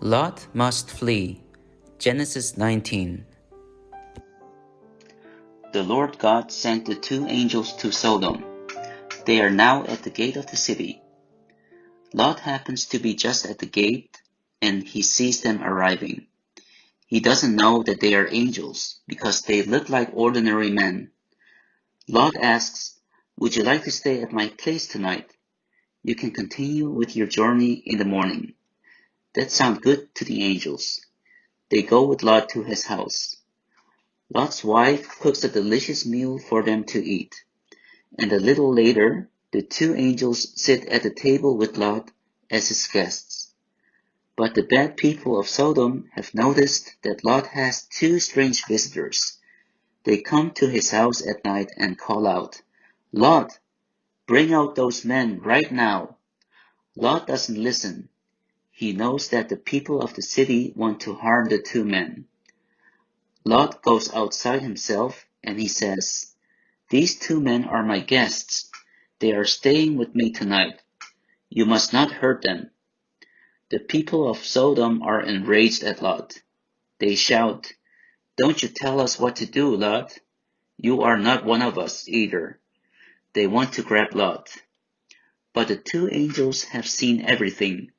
Lot must flee. Genesis 19. The Lord God sent the two angels to Sodom. They are now at the gate of the city. Lot happens to be just at the gate and he sees them arriving. He doesn't know that they are angels because they look like ordinary men. Lot asks, Would you like to stay at my place tonight? You can continue with your journey in the morning. That sounds good to the angels. They go with Lot to his house. Lot's wife cooks a delicious meal for them to eat. And a little later, the two angels sit at the table with Lot as his guests. But the bad people of Sodom have noticed that Lot has two strange visitors. They come to his house at night and call out, Lot, bring out those men right now. Lot doesn't listen. He knows that the people of the city want to harm the two men. Lot goes outside himself and he says, These two men are my guests. They are staying with me tonight. You must not hurt them. The people of Sodom are enraged at Lot. They shout, Don't you tell us what to do, Lot? You are not one of us either. They want to grab Lot. But the two angels have seen everything.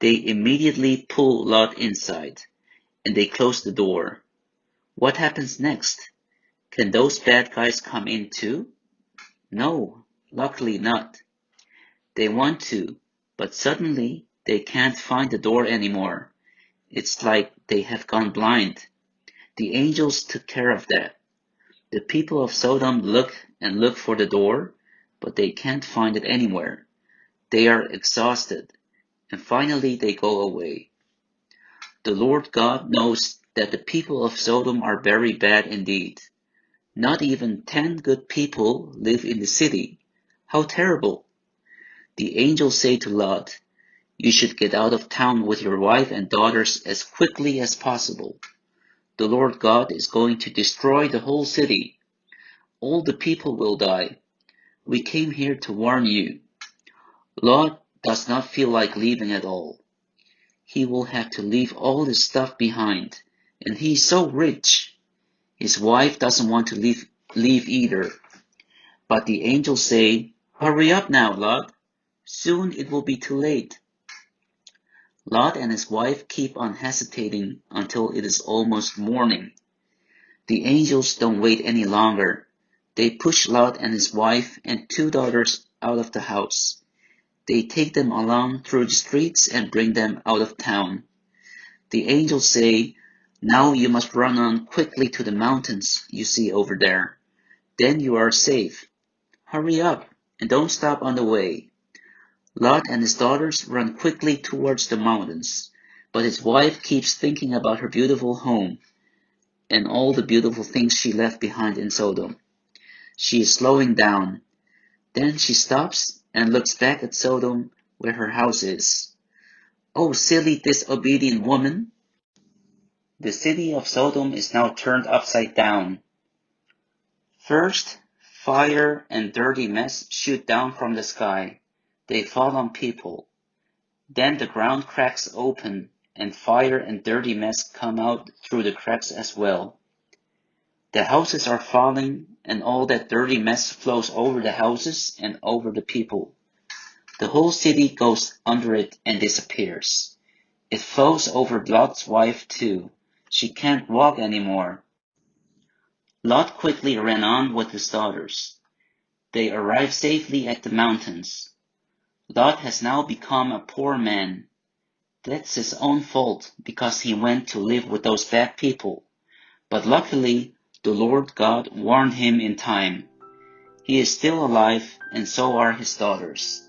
They immediately pull Lot inside, and they close the door. What happens next? Can those bad guys come in too? No, luckily not. They want to, but suddenly they can't find the door anymore. It's like they have gone blind. The angels took care of that. The people of Sodom look and look for the door, but they can't find it anywhere. They are exhausted and finally they go away. The Lord God knows that the people of Sodom are very bad indeed. Not even ten good people live in the city. How terrible! The angels say to Lot, You should get out of town with your wife and daughters as quickly as possible. The Lord God is going to destroy the whole city. All the people will die. We came here to warn you. Lot does not feel like leaving at all. He will have to leave all his stuff behind, and he is so rich. His wife doesn't want to leave, leave either. But the angels say, Hurry up now, Lot. Soon it will be too late. Lot and his wife keep on hesitating until it is almost morning. The angels don't wait any longer. They push Lot and his wife and two daughters out of the house. They take them along through the streets and bring them out of town. The angels say, Now you must run on quickly to the mountains you see over there. Then you are safe. Hurry up and don't stop on the way. Lot and his daughters run quickly towards the mountains, but his wife keeps thinking about her beautiful home and all the beautiful things she left behind in Sodom. She is slowing down. Then she stops and looks back at Sodom where her house is. Oh, silly disobedient woman! The city of Sodom is now turned upside down. First, fire and dirty mess shoot down from the sky. They fall on people. Then the ground cracks open and fire and dirty mess come out through the cracks as well. The houses are falling and all that dirty mess flows over the houses and over the people. The whole city goes under it and disappears. It flows over Lot's wife too. She can't walk anymore. Lot quickly ran on with his daughters. They arrive safely at the mountains. Lot has now become a poor man. That's his own fault because he went to live with those bad people. But luckily, the Lord God warned him in time. He is still alive, and so are his daughters.